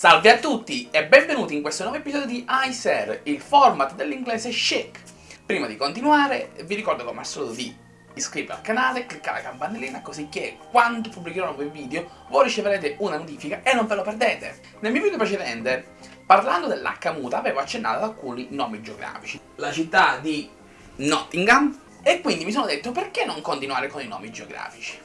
Salve a tutti e benvenuti in questo nuovo episodio di iSer, il format dell'inglese chic. Prima di continuare vi ricordo come al solito di iscrivervi al canale, cliccare la campanellina così che quando pubblicherò nuovi video voi riceverete una notifica e non ve lo perdete. Nel mio video precedente, parlando dell'H avevo accennato ad alcuni nomi geografici. La città di Nottingham e quindi mi sono detto perché non continuare con i nomi geografici.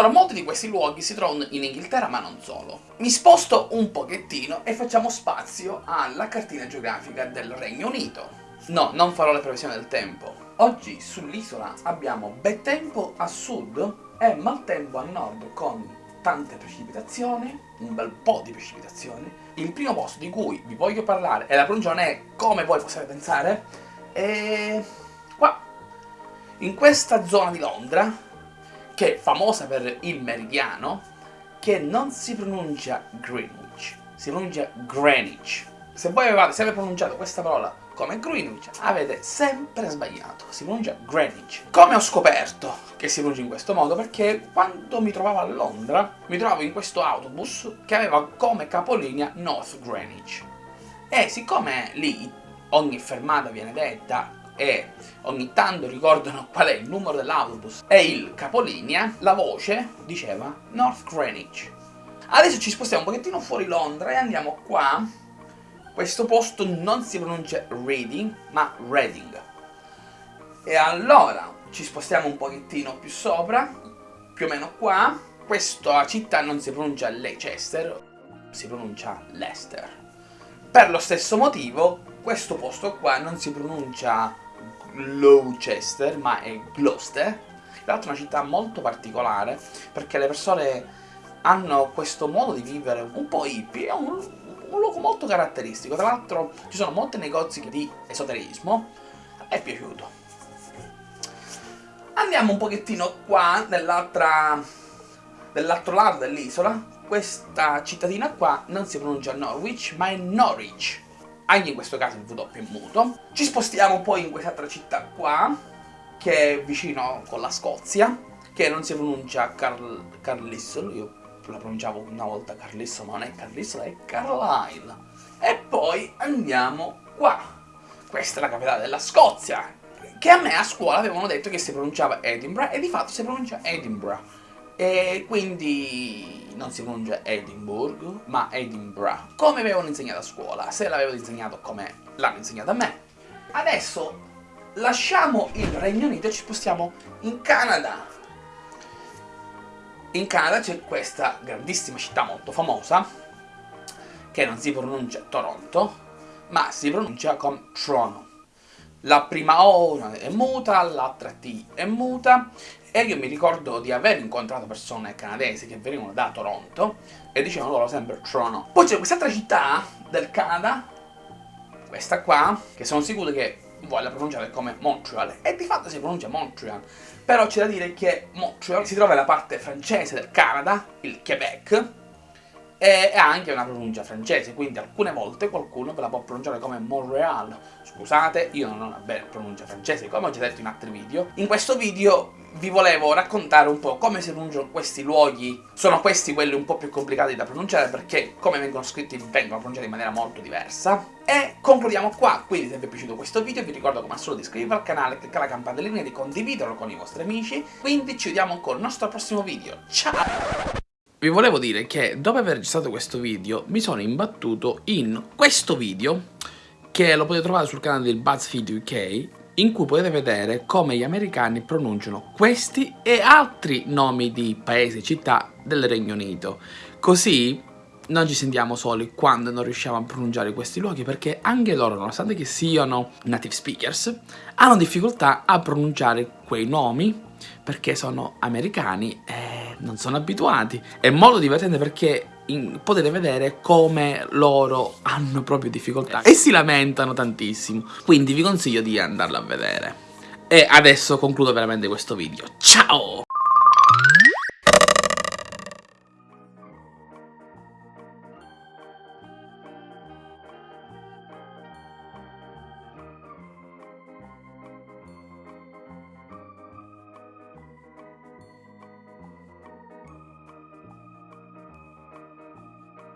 Allora, molti di questi luoghi si trovano in Inghilterra, ma non solo. Mi sposto un pochettino e facciamo spazio alla cartina geografica del Regno Unito. No, non farò le previsioni del tempo. Oggi sull'isola abbiamo bel tempo a sud e maltempo a nord con tante precipitazioni, un bel po' di precipitazioni. Il primo posto di cui vi voglio parlare, e la pronuncia non è come voi possiate pensare, è qua. In questa zona di Londra che è famosa per il meridiano, che non si pronuncia Greenwich, si pronuncia Greenwich. Se voi avevate sempre pronunciato questa parola come Greenwich, avete sempre sbagliato, si pronuncia Greenwich. Come ho scoperto che si pronuncia in questo modo? Perché quando mi trovavo a Londra, mi trovavo in questo autobus che aveva come capolinea North Greenwich. E siccome lì ogni fermata viene detta e ogni tanto ricordano qual è il numero dell'autobus e il capolinea, la voce diceva North Greenwich. Adesso ci spostiamo un pochettino fuori Londra e andiamo qua. Questo posto non si pronuncia Reading, ma Reading. E allora ci spostiamo un pochettino più sopra, più o meno qua. Questa città non si pronuncia Leicester, si pronuncia Leicester. Per lo stesso motivo, questo posto qua non si pronuncia Gloucester, ma è Gloucester. Tra l'altro è una città molto particolare, perché le persone hanno questo modo di vivere un po' hippie, è un, un luogo molto caratteristico. Tra l'altro ci sono molti negozi di esoterismo, è piaciuto. Andiamo un pochettino qua, nell'altro lato dell'isola. Questa cittadina qua non si pronuncia Norwich, ma è Norwich anche in questo caso il W è muto. Ci spostiamo poi in quest'altra città qua, che è vicino con la Scozia, che non si pronuncia Carl Carlisle, io la pronunciavo una volta Carlisle, ma non è Carlisle, è Carlisle. E poi andiamo qua. Questa è la capitale della Scozia, che a me a scuola avevano detto che si pronunciava Edinburgh, e di fatto si pronuncia Edinburgh. E quindi non si pronuncia Edinburgh, ma Edinburgh, come avevano insegnato a scuola, se l'avevano insegnato come l'hanno insegnato a me. Adesso lasciamo il Regno Unito e ci spostiamo in Canada. In Canada c'è questa grandissima città molto famosa, che non si pronuncia Toronto, ma si pronuncia come Toronto. La prima O è muta, l'altra T è muta e io mi ricordo di aver incontrato persone canadesi che venivano da Toronto e dicevano loro sempre Toronto. Poi c'è quest'altra città del Canada, questa qua, che sono sicuro che voglia pronunciare come Montreal e di fatto si pronuncia Montreal però c'è da dire che Montreal si trova nella parte francese del Canada, il Quebec e ha anche una pronuncia francese, quindi alcune volte qualcuno ve la può pronunciare come Montreal. Scusate, io non ho una bella pronuncia francese, come ho già detto in altri video. In questo video vi volevo raccontare un po' come si pronunciano questi luoghi. Sono questi quelli un po' più complicati da pronunciare perché come vengono scritti vengono pronunciati in maniera molto diversa. E concludiamo qua, quindi se vi è piaciuto questo video vi ricordo come al solito di iscrivervi al canale, cliccare la campanellina e di condividerlo con i vostri amici. Quindi ci vediamo con il nostro prossimo video. Ciao! Vi volevo dire che dopo aver registrato questo video mi sono imbattuto in questo video che lo potete trovare sul canale del BuzzFeed UK in cui potete vedere come gli americani pronunciano questi e altri nomi di paesi e città del Regno Unito. Così non ci sentiamo soli quando non riusciamo a pronunciare questi luoghi perché anche loro, nonostante che siano native speakers, hanno difficoltà a pronunciare quei nomi perché sono americani e non sono abituati. È molto divertente perché potete vedere come loro hanno proprio difficoltà e si lamentano tantissimo. Quindi vi consiglio di andarlo a vedere. E adesso concludo veramente questo video. Ciao!